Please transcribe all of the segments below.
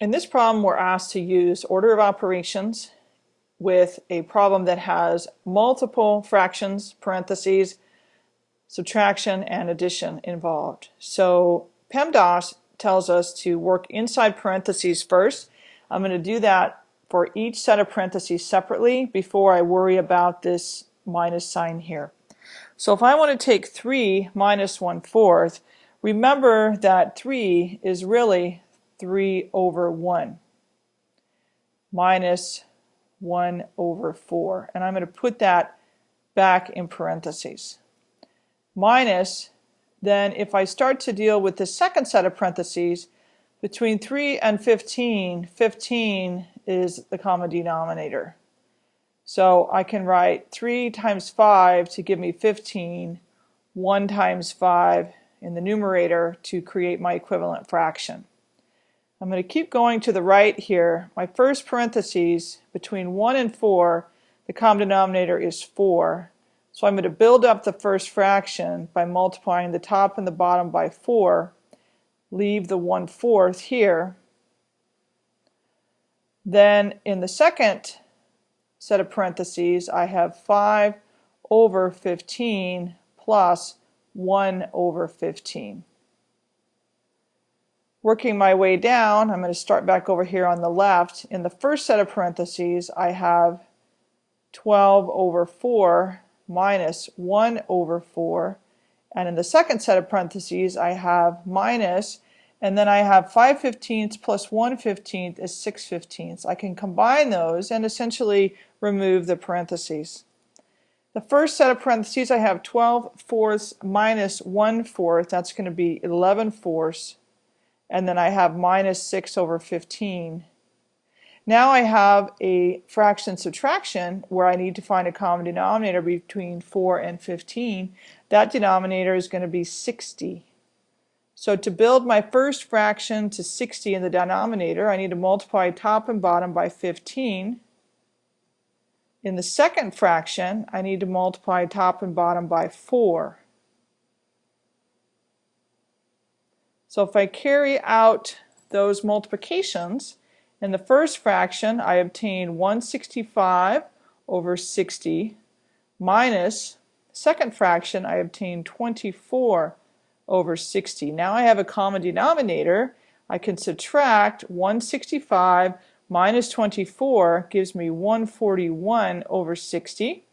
In this problem, we're asked to use order of operations with a problem that has multiple fractions, parentheses, subtraction, and addition involved. So PEMDAS tells us to work inside parentheses first. I'm going to do that for each set of parentheses separately before I worry about this minus sign here. So if I want to take 3 minus 1 fourth, remember that 3 is really 3 over 1 minus 1 over 4. And I'm going to put that back in parentheses. Minus, then if I start to deal with the second set of parentheses, between 3 and 15, 15 is the common denominator. So I can write 3 times 5 to give me 15, 1 times 5 in the numerator to create my equivalent fraction. I'm going to keep going to the right here. My first parentheses between 1 and 4, the common denominator is 4. So I'm going to build up the first fraction by multiplying the top and the bottom by 4, leave the 1 fourth here. Then in the second set of parentheses, I have 5 over 15 plus 1 over 15. Working my way down, I'm going to start back over here on the left. In the first set of parentheses, I have 12 over 4 minus 1 over 4. And in the second set of parentheses, I have minus, and then I have 5 fifteenths plus 1 fifteenth is 6 fifteenths. I can combine those and essentially remove the parentheses. The first set of parentheses, I have 12 fourths minus 1 fourth. That's going to be 11 fourths and then I have minus 6 over 15. Now I have a fraction subtraction where I need to find a common denominator between 4 and 15. That denominator is going to be 60. So to build my first fraction to 60 in the denominator, I need to multiply top and bottom by 15. In the second fraction, I need to multiply top and bottom by 4. So if I carry out those multiplications, in the first fraction I obtain 165 over 60 minus second fraction I obtain 24 over 60. Now I have a common denominator. I can subtract 165 minus 24 gives me 141 over 60.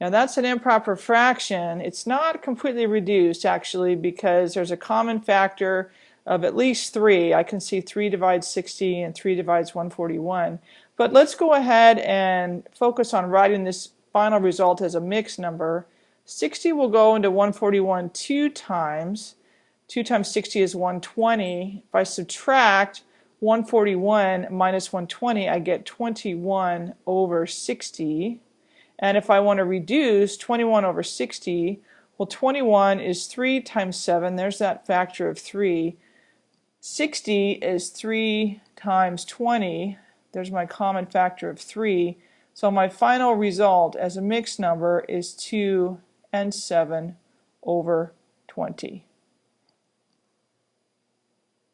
Now that's an improper fraction. It's not completely reduced actually because there's a common factor of at least 3. I can see 3 divides 60 and 3 divides 141. But let's go ahead and focus on writing this final result as a mixed number. 60 will go into 141 two times. 2 times 60 is 120. If I subtract 141 minus 120, I get 21 over 60. And if I want to reduce 21 over 60, well 21 is 3 times 7, there's that factor of 3. 60 is 3 times 20, there's my common factor of 3. So my final result as a mixed number is 2 and 7 over 20.